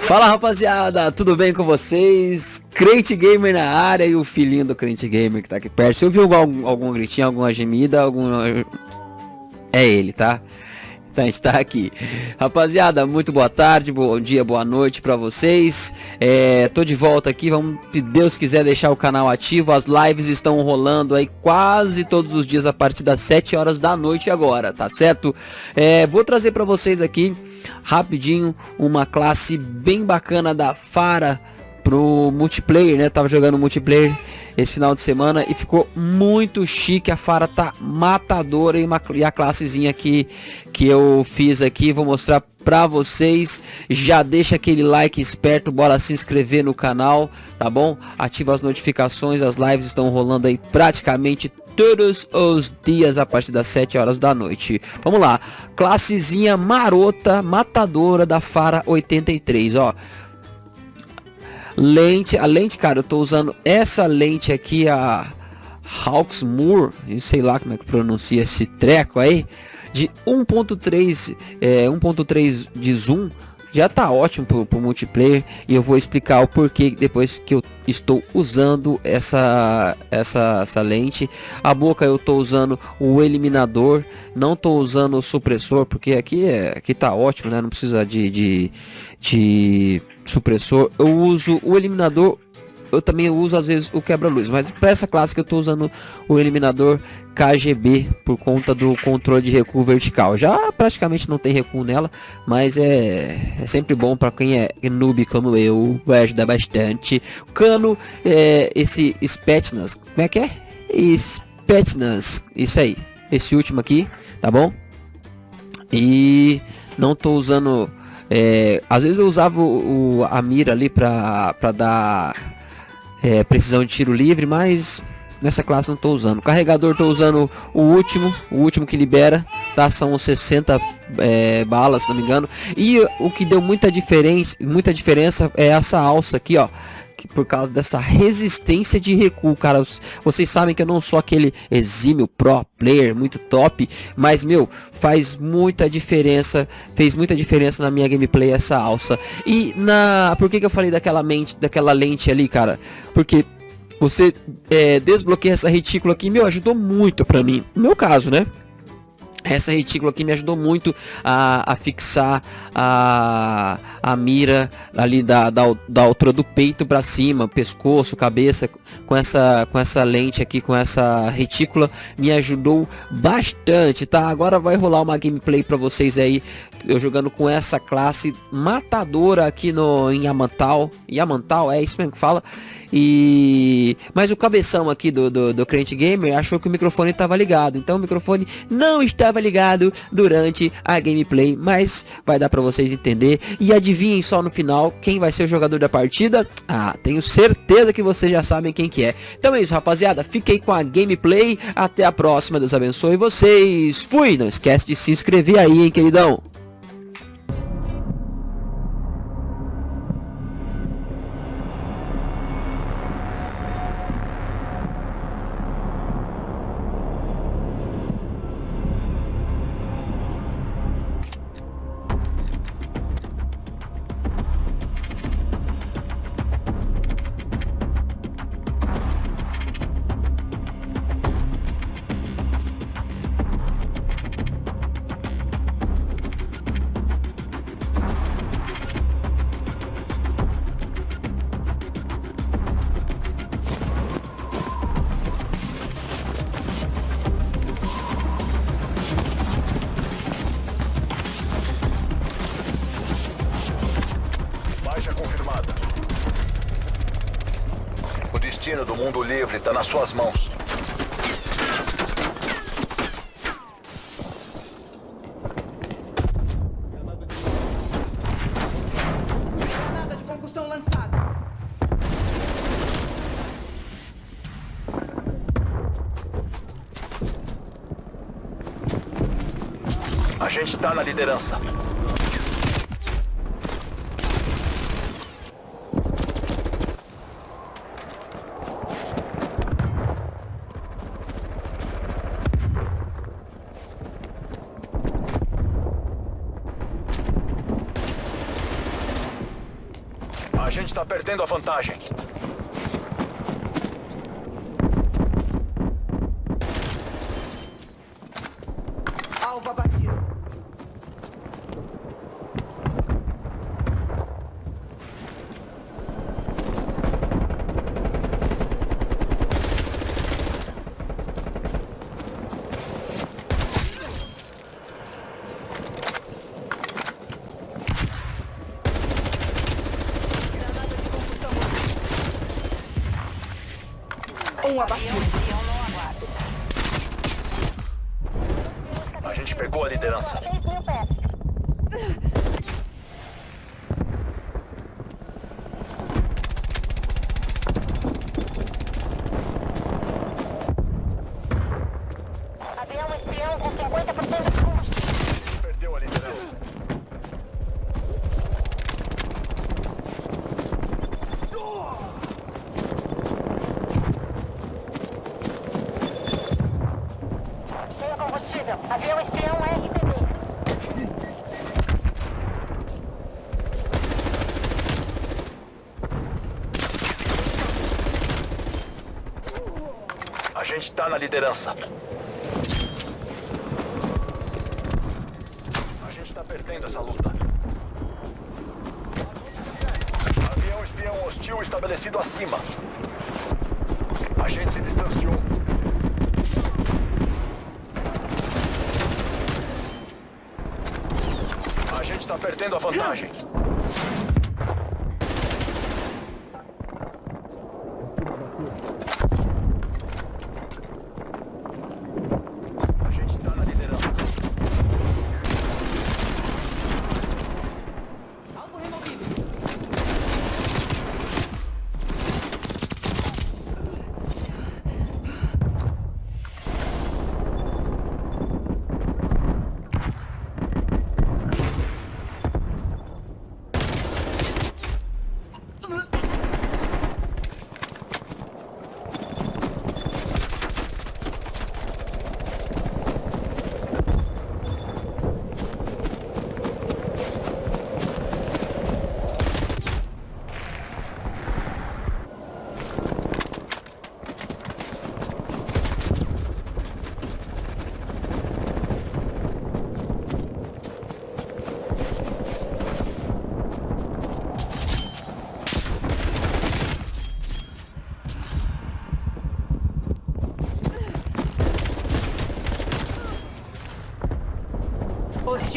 Fala rapaziada, tudo bem com vocês? Crente Gamer na área e o filhinho do Crente Gamer que tá aqui perto. Se ouviu algum, algum gritinho, alguma gemida, algum... É ele, tá? Então a gente tá aqui. Rapaziada, muito boa tarde, bom dia, boa noite pra vocês. É, tô de volta aqui, vamos, se Deus quiser deixar o canal ativo. As lives estão rolando aí quase todos os dias a partir das 7 horas da noite agora, tá certo? É, vou trazer pra vocês aqui rapidinho uma classe bem bacana da Fara pro multiplayer, né? Tava jogando multiplayer esse final de semana e ficou muito chique. A Fara tá matadora e, uma, e a classezinha aqui que eu fiz aqui, vou mostrar pra vocês. Já deixa aquele like esperto, bora se inscrever no canal, tá bom? Ativa as notificações, as lives estão rolando aí praticamente todos os dias a partir das 7 horas da noite. Vamos lá, classezinha marota, matadora da Fara 83, ó. Lente, a lente, cara, eu tô usando essa lente aqui, a Hawksmoor, sei lá como é que pronuncia esse treco aí, de 1.3 é, 1.3 de zoom já tá ótimo pro, pro multiplayer e eu vou explicar o porquê depois que eu estou usando essa essa essa lente. A boca eu tô usando o eliminador não tô usando o supressor porque aqui é aqui tá ótimo né? Não precisa de, de, de supressor. Eu uso o eliminador eu também uso às vezes o quebra-luz, mas para essa classe que eu estou usando o eliminador KGB por conta do controle de recuo vertical. Já praticamente não tem recuo nela, mas é, é sempre bom para quem é noob como eu, vai ajudar bastante. O cano, é, esse Spetsnaz, como é que é? Spetsnaz, isso aí, esse último aqui, tá bom? E não estou usando é, às vezes eu usava o, o, a mira ali para dar é, precisão de tiro livre, mas nessa classe não estou usando. carregador estou usando o último, o último que libera, tá? São 60 é, balas, se não me engano. E o que deu muita diferença, muita diferença é essa alça aqui, ó por causa dessa resistência de recuo, cara. Vocês sabem que eu não sou aquele exímio pro player muito top, mas meu, faz muita diferença, fez muita diferença na minha gameplay essa alça. E na, por que que eu falei daquela mente, daquela lente ali, cara? Porque você é, desbloqueia essa retícula aqui, meu, ajudou muito pra mim. No meu caso, né? Essa retícula aqui me ajudou muito a, a fixar a, a mira ali da, da, da altura do peito para cima, pescoço, cabeça, com essa, com essa lente aqui, com essa retícula, me ajudou bastante, tá? Agora vai rolar uma gameplay para vocês aí, eu jogando com essa classe matadora aqui no, em Yamantal, Yamantal, é isso mesmo que fala, e mas o cabeção aqui do, do, do Crente Gamer achou que o microfone estava ligado. Então o microfone não estava ligado durante a gameplay. Mas vai dar para vocês entender. E adivinhem só no final quem vai ser o jogador da partida. Ah, tenho certeza que vocês já sabem quem que é. Então é isso, rapaziada. Fiquei com a gameplay. Até a próxima. Deus abençoe vocês. Fui! Não esquece de se inscrever aí, hein, queridão. Destino do mundo livre está nas suas mãos. Granada de concussão lançada. A gente está na liderança. gente tá perdendo a vantagem. Alvo abatido. Granada de concussão. Um abatido. A gente pegou a liderança. 3 mil pés. Avião espião com 50% de combustível. Perdeu a liderança. Sem combustível. Avião espião RPD. A gente tá na liderança. A gente tá perdendo essa luta. Avião espião hostil estabelecido acima. A gente se distanciou. A gente tá perdendo a vantagem. A gente tá na liderança. Alvo removido.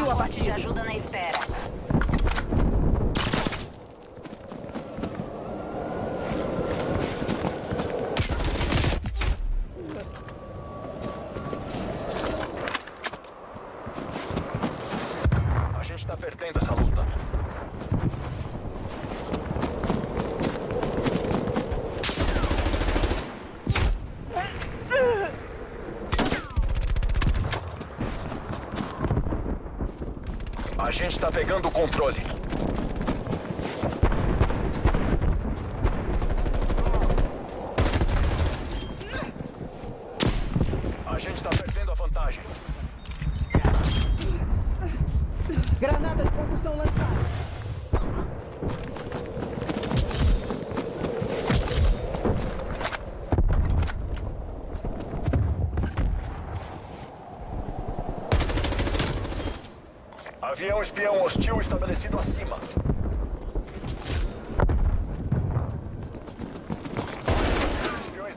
Hostil De abatido. ajuda na espera. A gente tá perdendo essa luta. A gente tá pegando o controle. A gente tá perdendo a vantagem. Granada de concussão lançada. Avião espião hostil estabelecido acima. Espiões.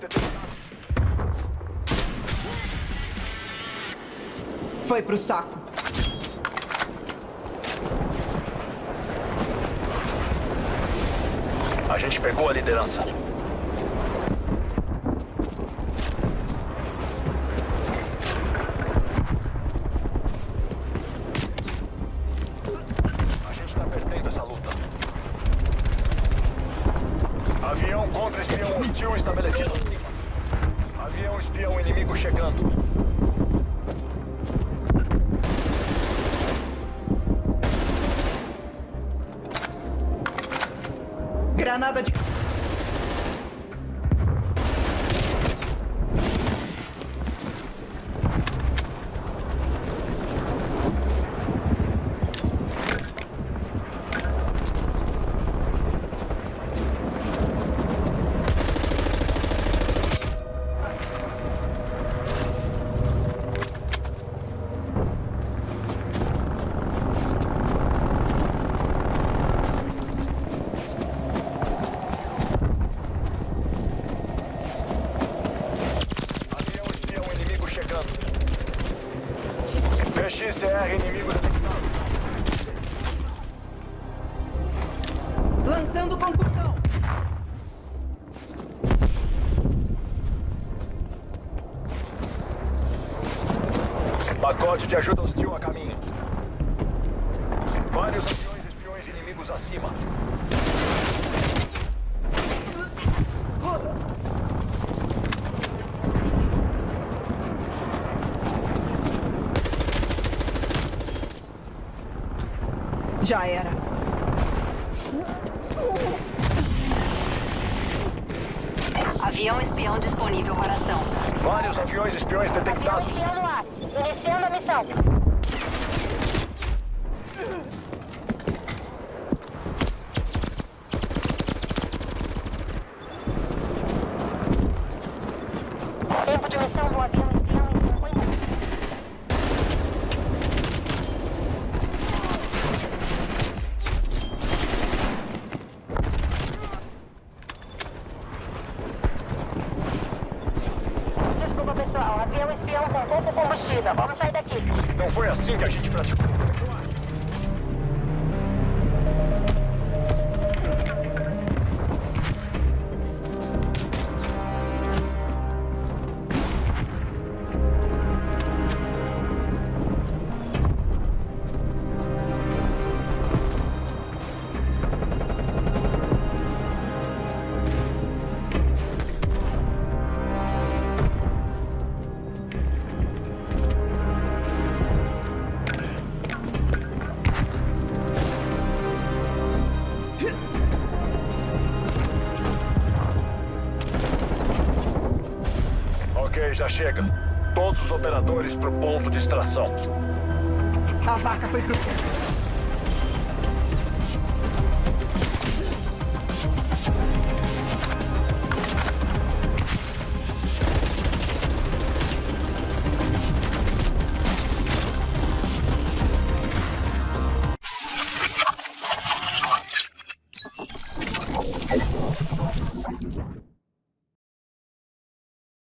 Foi pro saco. A gente pegou a liderança. A gente tá perdendo essa luta. Avião contra espião hostil estabelecido acima. Avião espião inimigo chegando. Granada de. ICR inimigo detectado. Lançando concussão. Pacote de ajuda hostil a caminho. Vários aviões espiões inimigos acima. Já era. Avião espião disponível para ação. Vários aviões espiões Avião detectados. espião no ar. Iniciando a missão. Tempo de missão do avião espião em 50 Desculpa, Avião espião com pouco combustível. Vamos sair daqui. Não foi assim que a gente praticou. Chega. Todos os operadores pro ponto de extração. A vaca foi pro...